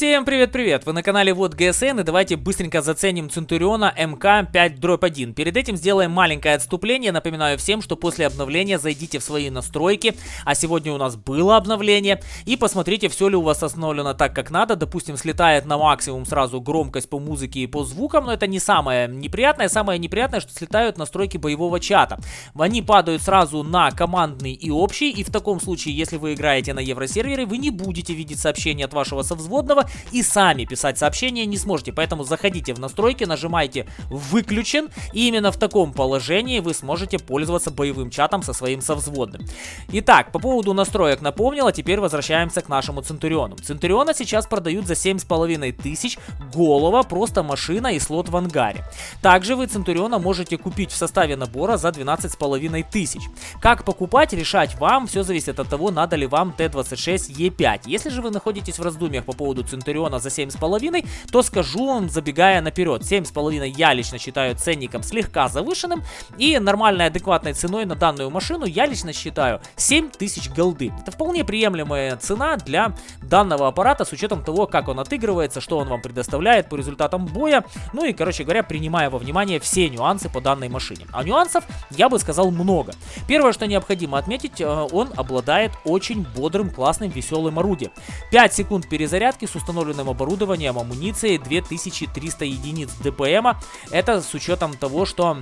Всем привет-привет! Вы на канале Вот ГСН и давайте быстренько заценим Центуриона МК-5-1. Перед этим сделаем маленькое отступление. Напоминаю всем, что после обновления зайдите в свои настройки, а сегодня у нас было обновление, и посмотрите, все ли у вас установлено так, как надо. Допустим, слетает на максимум сразу громкость по музыке и по звукам, но это не самое неприятное. Самое неприятное, что слетают настройки боевого чата. Они падают сразу на командный и общий, и в таком случае, если вы играете на евросервере, вы не будете видеть сообщения от вашего совзводного, и сами писать сообщения не сможете. Поэтому заходите в настройки, нажимайте «Выключен», и именно в таком положении вы сможете пользоваться боевым чатом со своим совзводным. Итак, по поводу настроек напомнил, а теперь возвращаемся к нашему Центуриону. Центуриона сейчас продают за 7,5 тысяч, голова, просто машина и слот в ангаре. Также вы Центуриона можете купить в составе набора за 12,5 тысяч. Как покупать, решать вам, все зависит от того, надо ли вам Т-26Е5. Если же вы находитесь в раздумьях по поводу Центуриона, Центуриона за 7,5, то скажу вам, забегая наперед, 7,5 я лично считаю ценником слегка завышенным, и нормальной адекватной ценой на данную машину я лично считаю 7000 голды. Это вполне приемлемая цена для данного аппарата с учетом того, как он отыгрывается, что он вам предоставляет по результатам боя, ну и, короче говоря, принимая во внимание все нюансы по данной машине. А нюансов, я бы сказал, много. Первое, что необходимо отметить, э, он обладает очень бодрым, классным, веселым орудием. 5 секунд перезарядки с установленным оборудованием, амуницией 2300 единиц ДПМа. Это с учетом того, что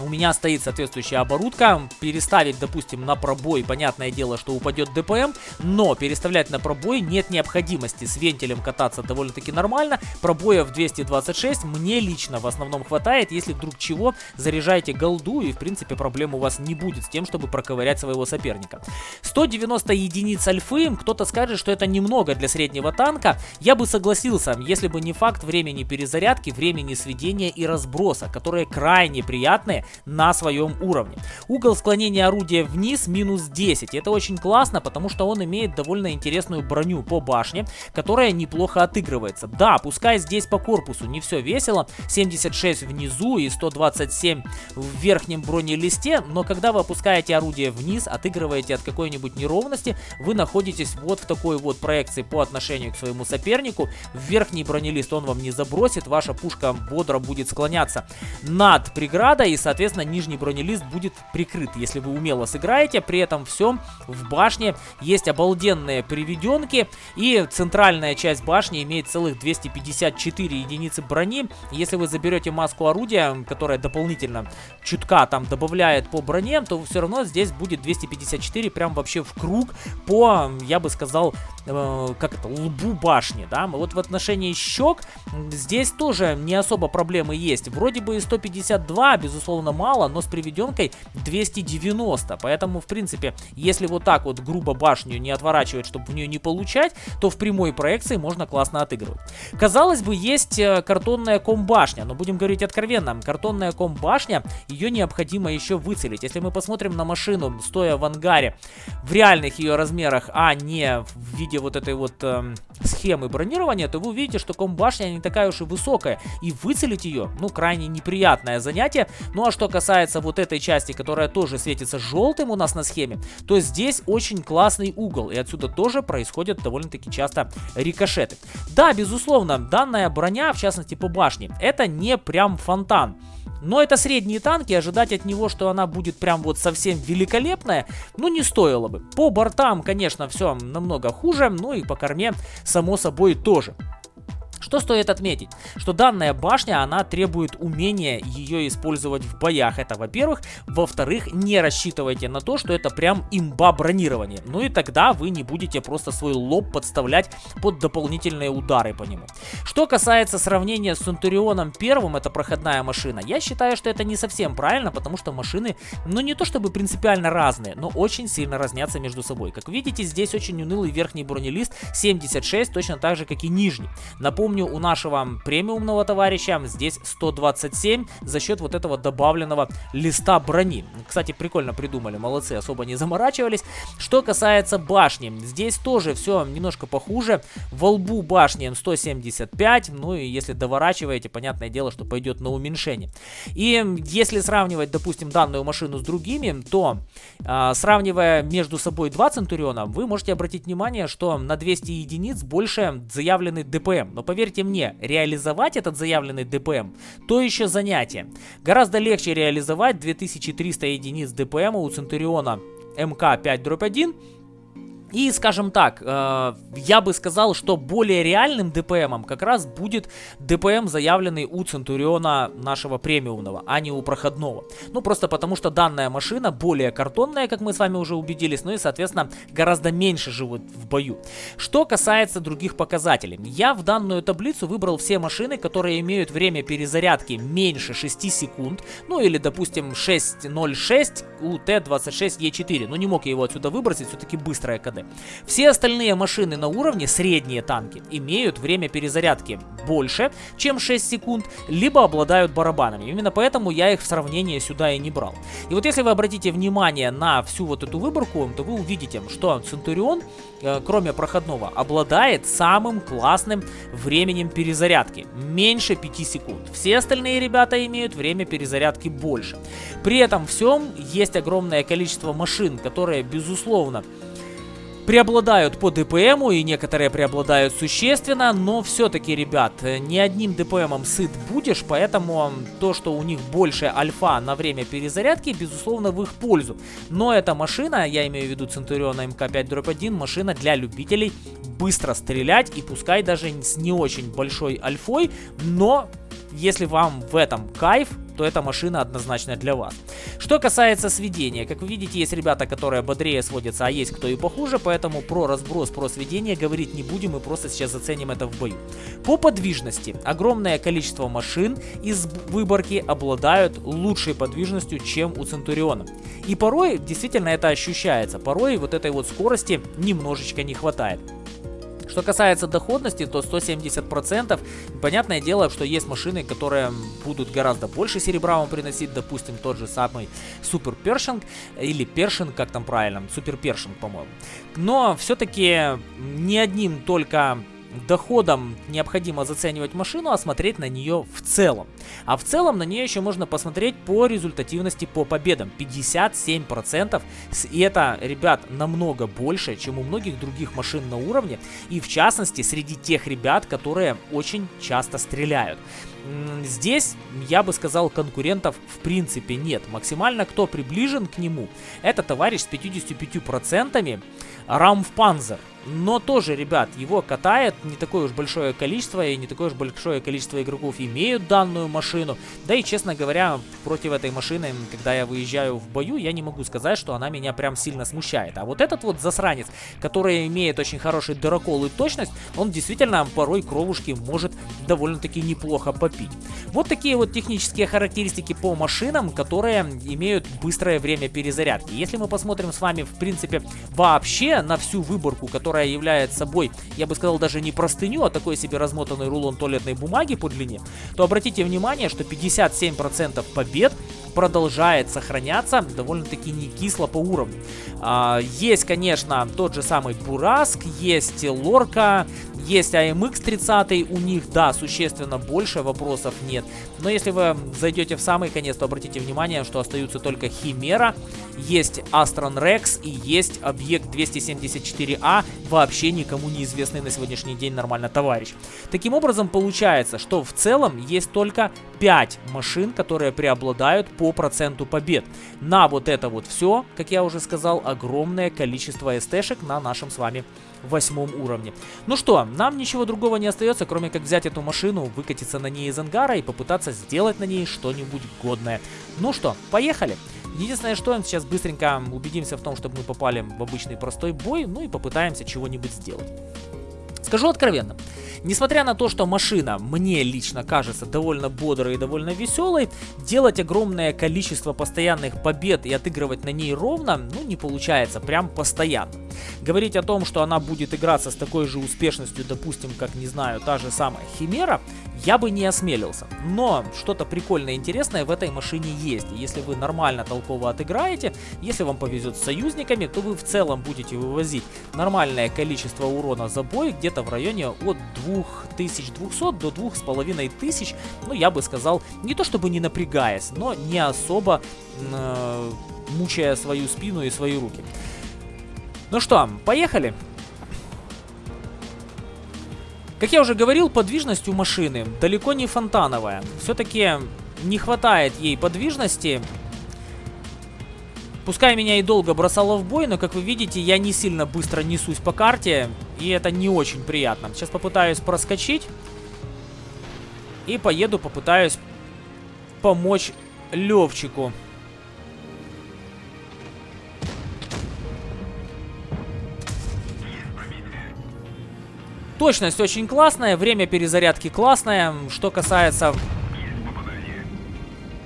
у меня стоит соответствующая оборудка. Переставить, допустим, на пробой, понятное дело, что упадет ДПМ, но переставлять на пробой нет необходимости. С вентилем кататься довольно-таки нормально. Пробоя в 226 мне лично в основном хватает. Если вдруг чего, заряжайте голду и, в принципе, проблем у вас не будет с тем, чтобы проковырять своего соперника. 190 единиц альфы. Кто-то скажет, что это немного для среднего танка. Я бы согласился, если бы не факт времени перезарядки, времени сведения и разброса, которые крайне приятные на своем уровне. Угол склонения орудия вниз минус 10. Это очень классно, потому что он имеет довольно интересную броню по башне, которая неплохо отыгрывается. Да, пускай здесь по корпусу не все весело, 76 внизу и 127 в верхнем бронелисте, но когда вы опускаете орудие вниз, отыгрываете от какой-нибудь неровности, вы находитесь вот в такой вот проекции по отношению к своему сопернику. В верхний бронелист он вам не забросит, ваша пушка бодро будет склоняться над преградой и, соответственно, соответственно, нижний бронелист будет прикрыт, если вы умело сыграете. При этом все в башне есть обалденные приведенки, и центральная часть башни имеет целых 254 единицы брони. Если вы заберете маску орудия, которая дополнительно чутка там добавляет по броне, то все равно здесь будет 254 прям вообще в круг по, я бы сказал, э, как это, лбу башни, да. Вот в отношении щек здесь тоже не особо проблемы есть. Вроде бы и 152, безусловно, безусловно, мало, но с приведенкой 290. Поэтому, в принципе, если вот так вот грубо башню не отворачивать, чтобы в нее не получать, то в прямой проекции можно классно отыгрывать. Казалось бы, есть э, картонная комбашня, но будем говорить откровенно, картонная комбашня, ее необходимо еще выцелить. Если мы посмотрим на машину, стоя в ангаре, в реальных ее размерах, а не в виде вот этой вот э, схемы бронирования, то вы увидите, что комбашня не такая уж и высокая, и выцелить ее, ну, крайне неприятное занятие. Ну, а что касается вот этой части, которая тоже светится желтым у нас на схеме, то здесь очень классный угол, и отсюда тоже происходят довольно-таки часто рикошеты. Да, безусловно, данная броня, в частности по башне, это не прям фонтан. Но это средние танки, ожидать от него, что она будет прям вот совсем великолепная, ну не стоило бы. По бортам, конечно, все намного хуже, ну и по корме, само собой, тоже. Что стоит отметить? Что данная башня, она требует умения ее использовать в боях. Это во-первых. Во-вторых, не рассчитывайте на то, что это прям имба бронирования. Ну и тогда вы не будете просто свой лоб подставлять под дополнительные удары по нему. Что касается сравнения с Центурионом первым, это проходная машина, я считаю, что это не совсем правильно, потому что машины, ну не то чтобы принципиально разные, но очень сильно разнятся между собой. Как видите, здесь очень унылый верхний бронелист 76, точно так же, как и нижний. Напомню, Напомню, у нашего премиумного товарища здесь 127 за счет вот этого добавленного листа брони. Кстати, прикольно придумали, молодцы, особо не заморачивались. Что касается башни, здесь тоже все немножко похуже. Во лбу башни 175, ну и если доворачиваете, понятное дело, что пойдет на уменьшение. И если сравнивать, допустим, данную машину с другими, то э, сравнивая между собой два Центуриона, вы можете обратить внимание, что на 200 единиц больше заявленный ДПМ. Но поверьте мне, реализовать этот заявленный ДПМ, то еще занятие. Гораздо легче реализовать 2300 единиц ДПМ у Центуриона МК-5-1 и, скажем так, э, я бы сказал, что более реальным ДПМом как раз будет ДПМ, заявленный у Центуриона нашего премиумного, а не у проходного. Ну, просто потому что данная машина более картонная, как мы с вами уже убедились, ну и, соответственно, гораздо меньше живут в бою. Что касается других показателей. Я в данную таблицу выбрал все машины, которые имеют время перезарядки меньше 6 секунд, ну или, допустим, 6.06 у Т-26Е4. Ну, не мог я его отсюда выбросить, все-таки быстрая КД. Все остальные машины на уровне, средние танки, имеют время перезарядки больше, чем 6 секунд, либо обладают барабанами. Именно поэтому я их в сравнение сюда и не брал. И вот если вы обратите внимание на всю вот эту выборку, то вы увидите, что Центурион, э, кроме проходного, обладает самым классным временем перезарядки. Меньше 5 секунд. Все остальные ребята имеют время перезарядки больше. При этом всем есть огромное количество машин, которые, безусловно, преобладают по ДПМу и некоторые преобладают существенно, но все-таки, ребят, не одним ДПМом сыт будешь, поэтому то, что у них больше альфа на время перезарядки, безусловно, в их пользу. Но эта машина, я имею в виду Centurion МК5-1, машина для любителей быстро стрелять и пускай даже с не очень большой альфой, но если вам в этом кайф, то эта машина однозначно для вас. Что касается сведения, как вы видите, есть ребята, которые бодрее сводятся, а есть кто и похуже, поэтому про разброс, про сведение говорить не будем, мы просто сейчас заценим это в бою. По подвижности, огромное количество машин из выборки обладают лучшей подвижностью, чем у Центуриона. И порой действительно это ощущается, порой вот этой вот скорости немножечко не хватает. Что касается доходности, то 170%. Понятное дело, что есть машины, которые будут гораздо больше серебра вам приносить. Допустим, тот же самый Супер Першинг или Першинг, как там правильно, Супер Першинг, по-моему. Но все-таки не одним только доходом необходимо заценивать машину, а смотреть на нее в целом. А в целом на нее еще можно посмотреть по результативности по победам. 57%. И это, ребят, намного больше, чем у многих других машин на уровне. И в частности, среди тех ребят, которые очень часто стреляют. Здесь, я бы сказал, конкурентов в принципе нет. Максимально кто приближен к нему, это товарищ с 55% Рамфпанзер. Но тоже, ребят, его катает не такое уж большое количество, и не такое уж большое количество игроков имеют данную машину. Да и, честно говоря, против этой машины, когда я выезжаю в бою, я не могу сказать, что она меня прям сильно смущает. А вот этот вот засранец, который имеет очень хороший дырокол и точность, он действительно порой кровушки может довольно-таки неплохо попить. Вот такие вот технические характеристики по машинам, которые имеют быстрое время перезарядки. Если мы посмотрим с вами, в принципе, вообще на всю выборку, которая которая является собой, я бы сказал, даже не простыню, а такой себе размотанный рулон туалетной бумаги по длине, то обратите внимание, что 57% побед продолжает сохраняться довольно-таки не кисло по уровню. А, есть, конечно, тот же самый Бураск, есть Лорка, есть AMX 30, у них, да, существенно больше, вопросов нет. Но если вы зайдете в самый конец, то обратите внимание, что остаются только Химера, есть Астрон Рекс и есть объект 274А, вообще никому неизвестный на сегодняшний день нормально товарищ. Таким образом, получается, что в целом есть только 5 машин, которые преобладают по проценту побед. На вот это вот все, как я уже сказал, огромное количество СТшек на нашем с вами восьмом уровне. Ну что, нам ничего другого не остается, кроме как взять эту машину, выкатиться на ней из ангара и попытаться сделать на ней что-нибудь годное. Ну что, поехали! Единственное, что сейчас быстренько убедимся в том, чтобы мы попали в обычный простой бой, ну и попытаемся чего-нибудь сделать. Скажу откровенно, несмотря на то, что машина мне лично кажется довольно бодрой и довольно веселой, делать огромное количество постоянных побед и отыгрывать на ней ровно, ну не получается прям постоянно. Говорить о том, что она будет играться с такой же успешностью, допустим, как, не знаю, та же самая Химера, я бы не осмелился. Но что-то прикольное и интересное в этой машине есть. Если вы нормально толково отыграете, если вам повезет с союзниками, то вы в целом будете вывозить нормальное количество урона за бой, где-то в районе от 2200 до 2500, ну я бы сказал, не то чтобы не напрягаясь, но не особо э, мучая свою спину и свои руки. Ну что, поехали? Как я уже говорил, подвижность у машины далеко не фонтановая. Все-таки не хватает ей подвижности. Пускай меня и долго бросало в бой, но, как вы видите, я не сильно быстро несусь по карте. И это не очень приятно. Сейчас попытаюсь проскочить. И поеду, попытаюсь помочь Левчику. Точность очень классная, время перезарядки классное. Что касается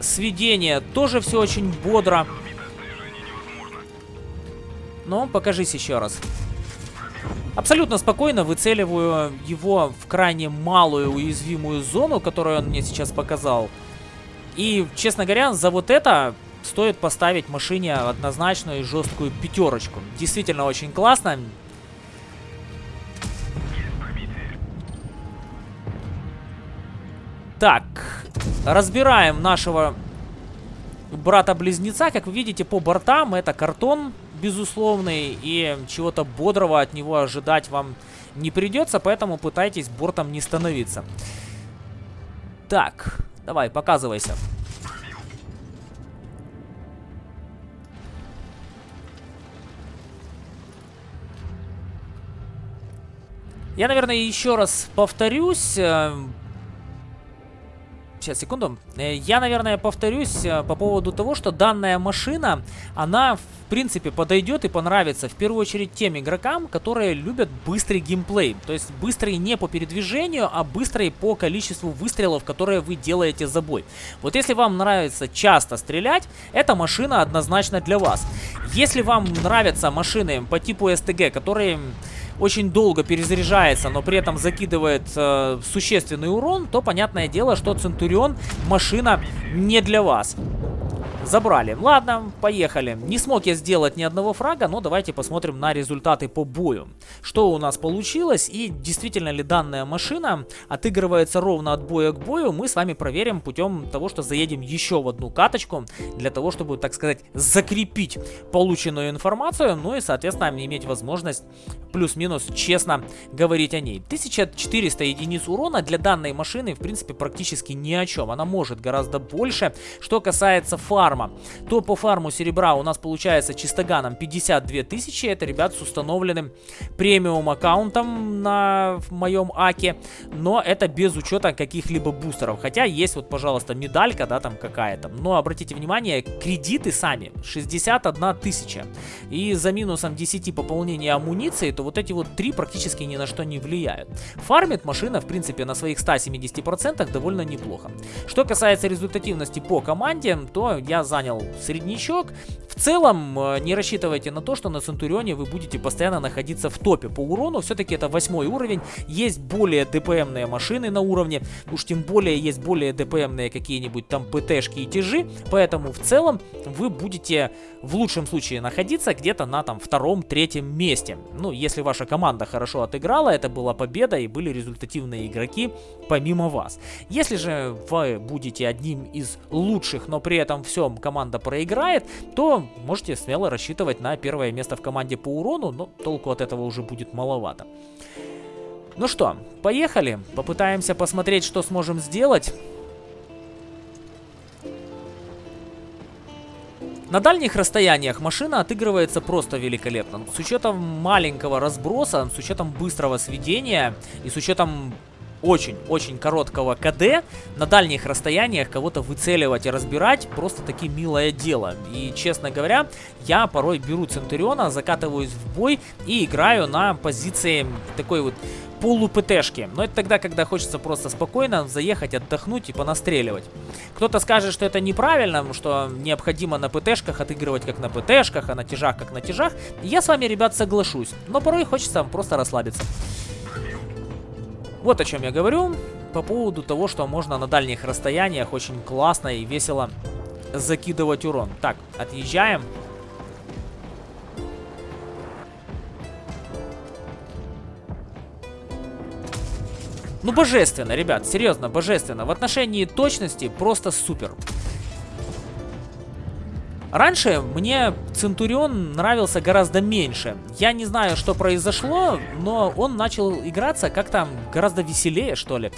сведения, тоже все очень бодро. Но покажись еще раз. Абсолютно спокойно выцеливаю его в крайне малую уязвимую зону, которую он мне сейчас показал. И, честно говоря, за вот это стоит поставить машине однозначную и жесткую пятерочку. Действительно очень классно. Так, разбираем нашего брата-близнеца. Как вы видите, по бортам это картон безусловный, и чего-то бодрого от него ожидать вам не придется, поэтому пытайтесь бортом не становиться. Так, давай, показывайся. Я, наверное, еще раз повторюсь. Сейчас, секунду. Э, я, наверное, повторюсь э, по поводу того, что данная машина, она, в принципе, подойдет и понравится в первую очередь тем игрокам, которые любят быстрый геймплей. То есть быстрый не по передвижению, а быстрый по количеству выстрелов, которые вы делаете за бой. Вот если вам нравится часто стрелять, эта машина однозначно для вас. Если вам нравятся машины по типу STG, которые очень долго перезаряжается, но при этом закидывает э, существенный урон, то понятное дело, что Центурион машина не для вас. Забрали. Ладно, поехали. Не смог я сделать ни одного фрага, но давайте посмотрим на результаты по бою. Что у нас получилось и действительно ли данная машина отыгрывается ровно от боя к бою, мы с вами проверим путем того, что заедем еще в одну каточку, для того, чтобы, так сказать, закрепить полученную информацию, ну и, соответственно, иметь возможность плюс-минус честно говорить о ней. 1400 единиц урона для данной машины, в принципе, практически ни о чем. Она может гораздо больше. Что касается фарма, то по фарму серебра у нас получается чистоганом 52 тысячи. Это ребят с установленным премиум аккаунтом на моем аке. Но это без учета каких-либо бустеров. Хотя есть вот, пожалуйста, медалька, да, там какая-то. Но обратите внимание, кредиты сами 61 тысяча. И за минусом 10 пополнения амуниции, то вот эти вот три практически ни на что не влияют. Фармит машина, в принципе, на своих 170% довольно неплохо. Что касается результативности по команде, то я занял среднячок. В целом, э, не рассчитывайте на то, что на Центурионе вы будете постоянно находиться в топе по урону. Все-таки это восьмой уровень. Есть более ДПМные машины на уровне. Уж тем более есть более ДПМные какие-нибудь там ПТшки и тяжи. Поэтому в целом вы будете в лучшем случае находиться где-то на там втором-третьем месте. Ну, если ваша команда хорошо отыграла, это была победа и были результативные игроки помимо вас. Если же вы будете одним из лучших, но при этом всем команда проиграет, то можете смело рассчитывать на первое место в команде по урону, но толку от этого уже будет маловато. Ну что, поехали, попытаемся посмотреть, что сможем сделать. На дальних расстояниях машина отыгрывается просто великолепно. С учетом маленького разброса, с учетом быстрого сведения и с учетом очень-очень короткого КД на дальних расстояниях кого-то выцеливать и разбирать просто таки милое дело. И, честно говоря, я порой беру Центуриона, закатываюсь в бой и играю на позиции такой вот полу-ПТшки. Но это тогда, когда хочется просто спокойно заехать, отдохнуть и понастреливать. Кто-то скажет, что это неправильно, что необходимо на ПТшках отыгрывать как на ПТшках, а на тяжах как на тяжах. Я с вами, ребят, соглашусь. Но порой хочется просто расслабиться. Вот о чем я говорю по поводу того, что можно на дальних расстояниях очень классно и весело закидывать урон. Так, отъезжаем. Ну, божественно, ребят, серьезно, божественно. В отношении точности просто супер. Раньше мне Центурион нравился гораздо меньше. Я не знаю, что произошло, но он начал играться как-то гораздо веселее, что ли.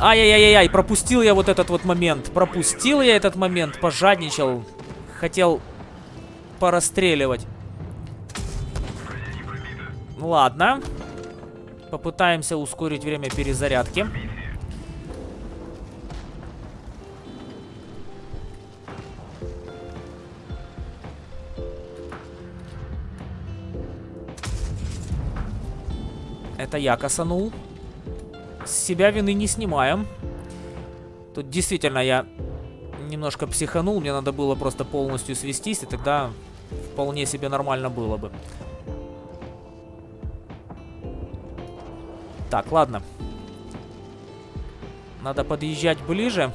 Ай-яй-яй-яй, пропустил я вот этот вот момент. Пропустил я этот момент, пожадничал. Хотел порастреливать. Ладно. Попытаемся ускорить время перезарядки. Это я косанул. С себя вины не снимаем. Тут действительно я немножко психанул. Мне надо было просто полностью свестись, и тогда вполне себе нормально было бы. Так, ладно. Надо подъезжать ближе.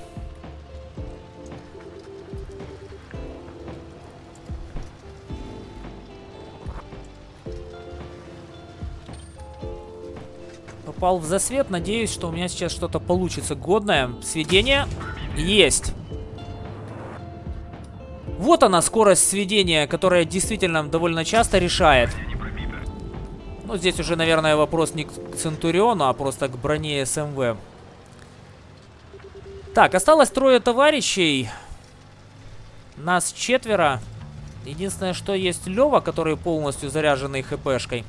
Попал в засвет. Надеюсь, что у меня сейчас что-то получится годное. Сведение есть. Вот она, скорость сведения, которая действительно довольно часто решает. Ну, здесь уже, наверное, вопрос не к Центуриону, а просто к броне СМВ. Так, осталось трое товарищей. Нас четверо. Единственное, что есть Лева, который полностью заряженный хпшкой.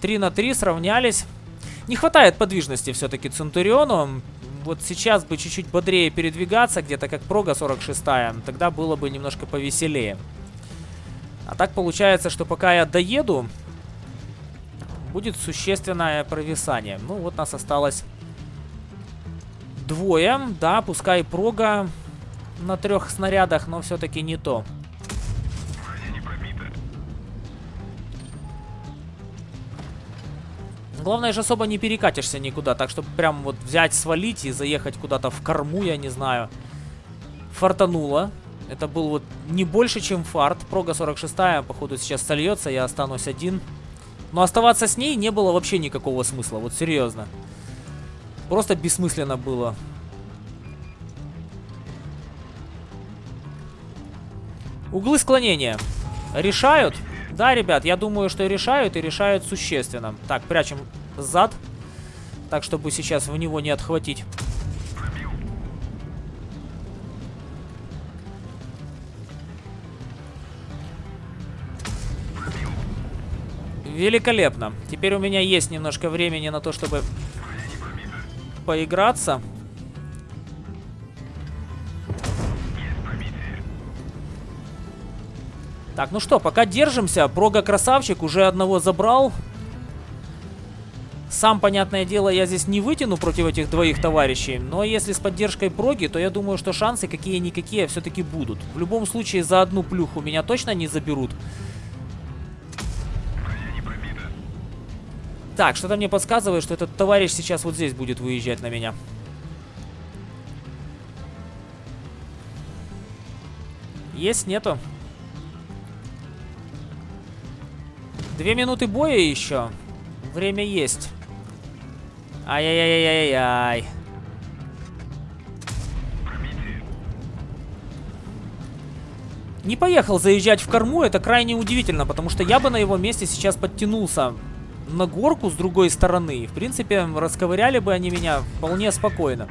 3 на 3 сравнялись. Не хватает подвижности все-таки Центуриону. Вот сейчас бы чуть-чуть бодрее передвигаться, где-то как прога 46 -я, тогда было бы немножко повеселее. А так получается, что пока я доеду, будет существенное провисание. Ну, вот нас осталось двое. Да, пускай прога на трех снарядах, но все-таки не то. Главное же особо не перекатишься никуда, так чтобы прям вот взять, свалить и заехать куда-то в корму, я не знаю. Фартануло. Это был вот не больше, чем фарт. Прога 46 походу, сейчас сольется, я останусь один. Но оставаться с ней не было вообще никакого смысла, вот серьезно. Просто бессмысленно было. Углы склонения. Решают? Да, ребят, я думаю, что решают и решают существенно. Так, прячем зад. Так, чтобы сейчас в него не отхватить. Великолепно. Теперь у меня есть немножко времени на то, чтобы поиграться. Так, ну что, пока держимся. Прога красавчик, уже одного забрал. Сам, понятное дело, я здесь не вытяну против этих двоих товарищей, но если с поддержкой проги, то я думаю, что шансы какие-никакие все-таки будут. В любом случае, за одну плюху меня точно не заберут. Так, что-то мне подсказывает, что этот товарищ сейчас вот здесь будет выезжать на меня. Есть, нету. Две минуты боя еще. Время есть. Ай-яй-яй-яй-яй. Не поехал заезжать в корму, это крайне удивительно, потому что я бы на его месте сейчас подтянулся на горку с другой стороны. В принципе, расковыряли бы они меня вполне спокойно.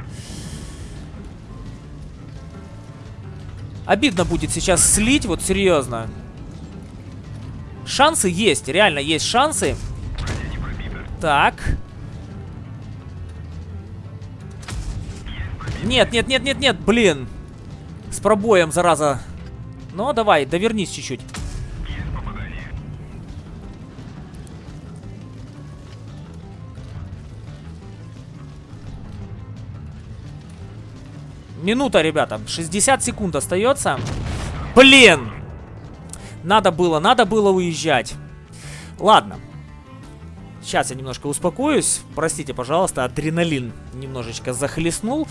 Обидно будет сейчас слить, вот серьезно. Шансы есть, реально есть шансы. Так. Нет, нет, нет, нет, нет, блин. С пробоем, зараза. Ну, давай, довернись чуть-чуть. Минута, ребята. 60 секунд остается. Блин! Надо было, надо было уезжать. Ладно. Сейчас я немножко успокоюсь. Простите, пожалуйста, адреналин немножечко захлестнул.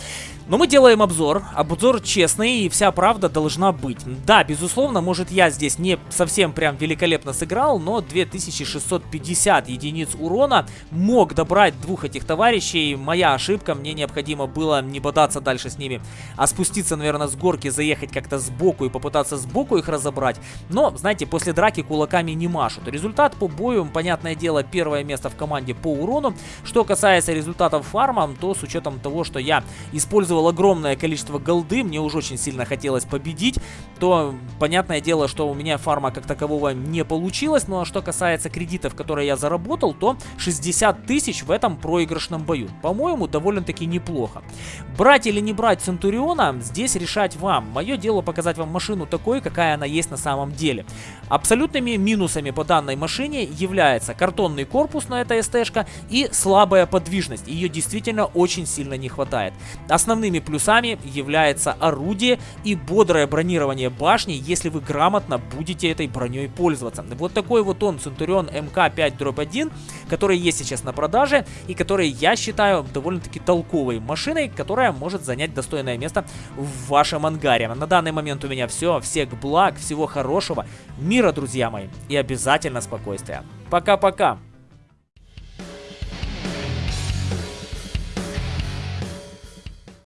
Но мы делаем обзор. Обзор честный, и вся правда должна быть. Да, безусловно, может я здесь не совсем прям великолепно сыграл, но 2650 единиц урона мог добрать двух этих товарищей. Моя ошибка, мне необходимо было не бодаться дальше с ними, а спуститься, наверное, с горки, заехать как-то сбоку и попытаться сбоку их разобрать. Но, знаете, после драки кулаками не машут. Результат по бою, понятное дело, первое место в команде по урону. Что касается результатов фарма, то с учетом того, что я использовал огромное количество голды, мне уже очень сильно хотелось победить, то понятное дело, что у меня фарма как такового не получилось. Ну а что касается кредитов, которые я заработал, то 60 тысяч в этом проигрышном бою. По-моему, довольно-таки неплохо. Брать или не брать Центуриона, здесь решать вам. Мое дело показать вам машину такой, какая она есть на самом деле. Абсолютными минусами по данной машине является картонный корпус на эта СТ-шка и слабая подвижность. Ее действительно очень сильно не хватает. Основными плюсами является орудие и бодрое бронирование башни, если вы грамотно будете этой броней пользоваться. Вот такой вот он, Центурион МК-5-1, который есть сейчас на продаже и который я считаю довольно-таки толковой машиной, которая может занять достойное место в вашем ангаре. На данный момент у меня все. Всех благ, всего хорошего, мира, друзья мои, и обязательно спокойствия. Пока-пока!